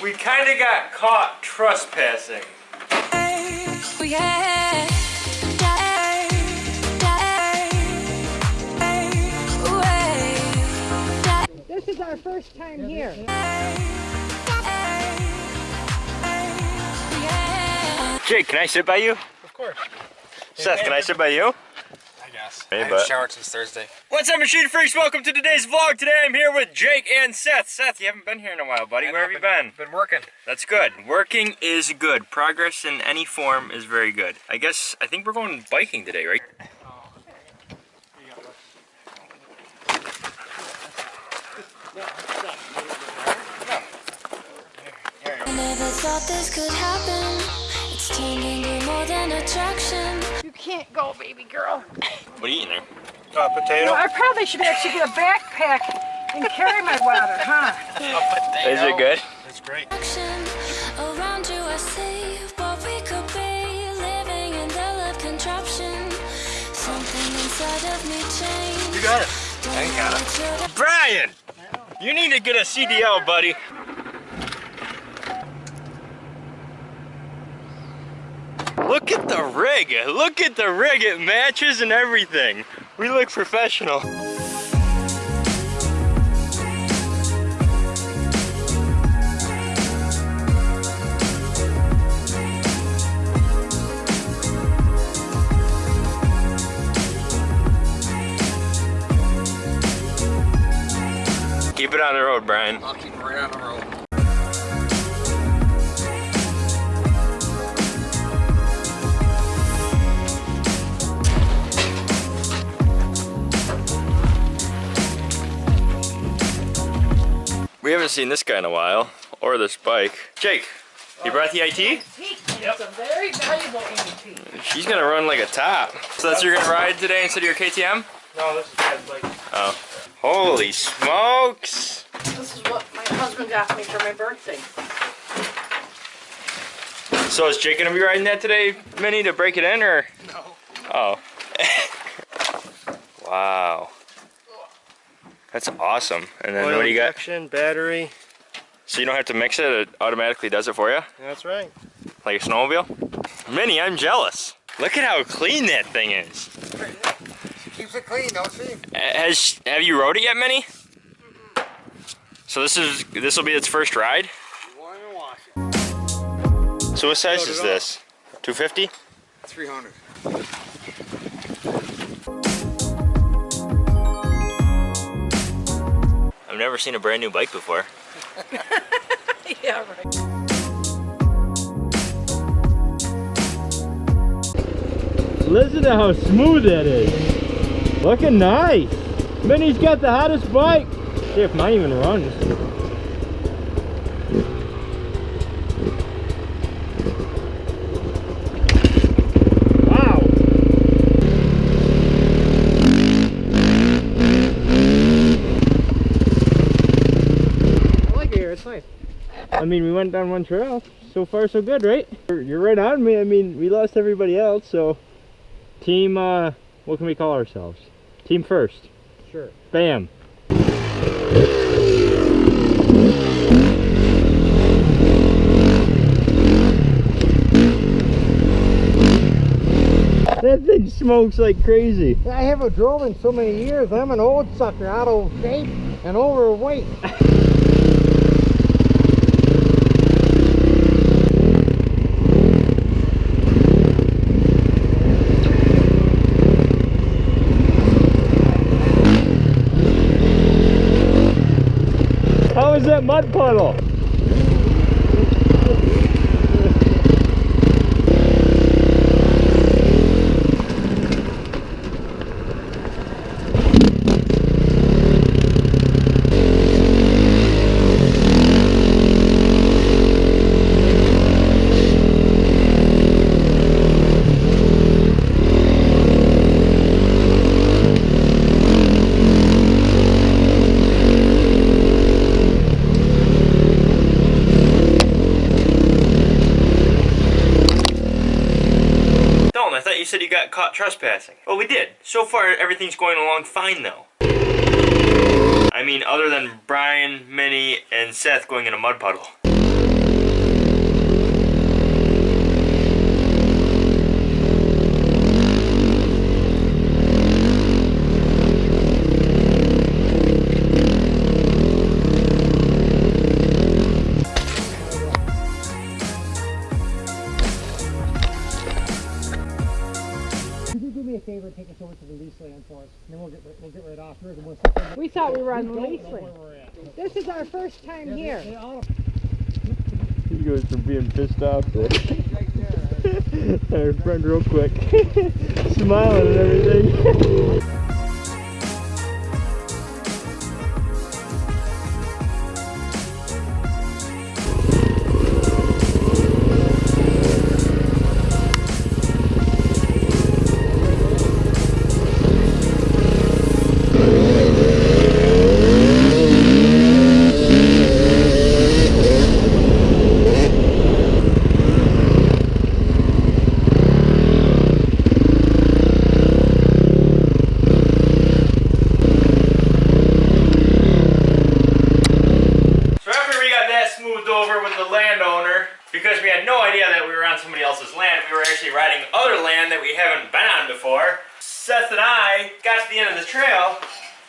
We kind of got caught trespassing. Oh, we had This is our first time here. Jake, can I sit by you? Of course. Seth, can I sit by you? I guess. Hey, I haven't but- showered since Thursday. What's up, Machine Freaks? Welcome to today's vlog. Today I'm here with Jake and Seth. Seth, you haven't been here in a while, buddy. Where have you been? Been working. That's good. Working is good. Progress in any form is very good. I guess, I think we're going biking today, right? Never thought this could happen. It's turned more than attraction. You can't go, baby girl. What are you eating there? Uh, potato. Well, I probably should actually get a backpack and carry my water, huh? Is it good? It's great. Around you, I see what we could be. Living in the love contraption. Something inside of me changed. You got it. I ain't got it. Brian! You need to get a CDL, buddy. Look at the rig. Look at the rig. It matches and everything. We look professional. Keep it on the road, Brian. We haven't seen this guy in a while, or this bike. Jake, you brought the IT? It's a very valuable antique. She's gonna run like a top. So that's you're gonna ride today instead of your KTM? No, this is bad. Like, Oh. Holy smokes! This is what my husband got me for my birthday. So is Jake gonna be riding that today, Minnie, to break it in, or? no. Oh. wow. That's awesome. And then what do you got? injection, battery. So you don't have to mix it, it automatically does it for you? That's right. Like a snowmobile? Minnie, I'm jealous. Look at how clean that thing is. Keeps it clean, don't she? Has have you rode it yet, Minnie? So this is this will be its first ride. Want to wash it. So what size Load it is up. this? 250? 300. I've never seen a brand new bike before. Yeah, right. Listen to how smooth that is. Looking nice. Minnie's got the hottest bike. See if mine even runs. Wow. I like it here. It's nice. I mean, we went down one trail. So far, so good, right? You're you're right on me. I mean, we lost everybody else, so team. Uh, what can we call ourselves? Team first. Sure. Bam. That thing smokes like crazy. I haven't drove in so many years. I'm an old sucker, out of shape and overweight. How is that got caught trespassing. Well, we did. So far, everything's going along fine, though. I mean, other than Brian, Minnie, and Seth going in a mud puddle. Take us over to the lease land for us. And then we'll get right, we'll get right off here. and we'll there. We thought we were on the We don't lease land. This is our first time Yeah, here. they all- He goes from being pissed off to right our friend real quick. Smiling and everything.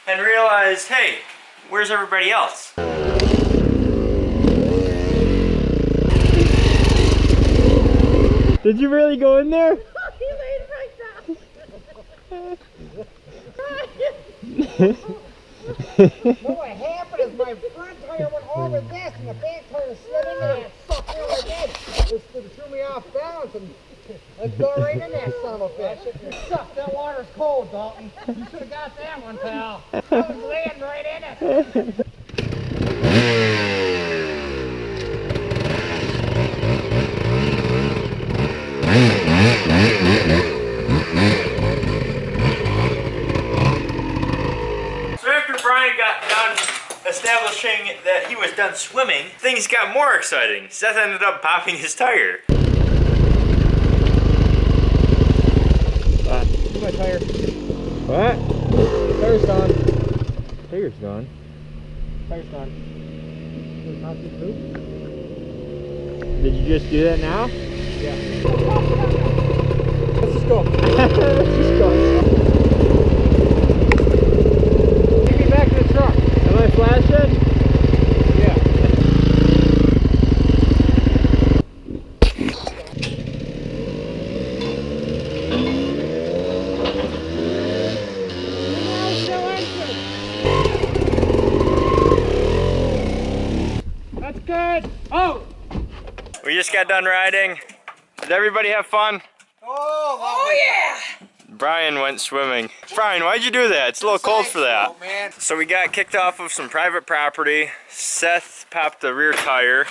and realized, hey, where's everybody else? Did you really go in there? he laid right down. What happened is my front tire went over this and the back tire slid into that sucker like that. It it threw me off balance and let's go right in that son of a bitch. Suck, that water's cold, Dalton. You should have got that one, pal. I was laying right in it. Establishing that he was done swimming, things got more exciting. Seth ended up popping his tire. Look my tire. What? Tire's gone. Tire's gone. Tire's gone. Goes out through the loop. Did you just do that now? Yeah. Let's just go. Let's just go. Take me back to the truck. Am I flashing? Yeah. That's good. Oh! We just got done riding. Did everybody have fun? Oh, yeah. Brian went swimming. Brian, why'd you do that? It's a little cold for that. Oh. So we got kicked off of some private property. Seth popped the rear tire.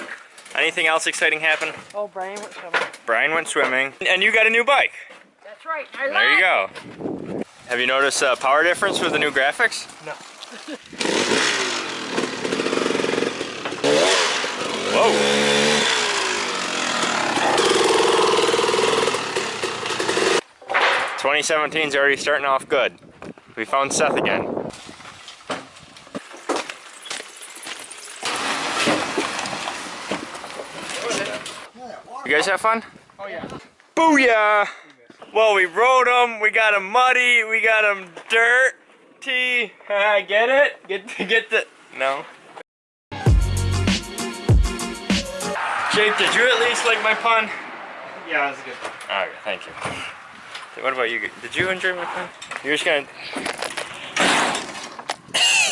Anything else exciting happen? Oh, Brian went swimming. Brian went swimming. And you got a new bike. That's right. I There you go. Have you noticed a power difference with the new graphics? No. Whoa. 2017's already starting off good. We found Seth again. You guys have fun? Oh yeah. Booyah! Well, we rode them, we got them muddy, we got them dirty. I get it? Get, get the, no. Jake, did you at least like my pun? Yeah, that's good. Okay, thank you. What about you? Did you enjoy my pun? You're just gonna, A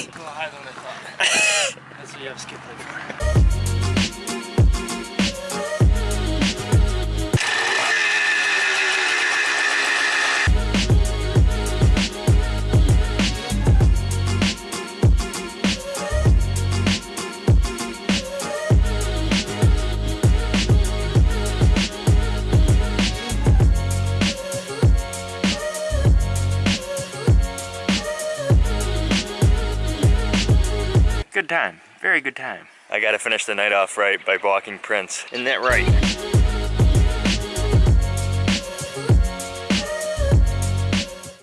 little higher than I thought. That's what you have skip. Good time. Very good time. I gotta finish the night off right by walking Prince. Isn't that right?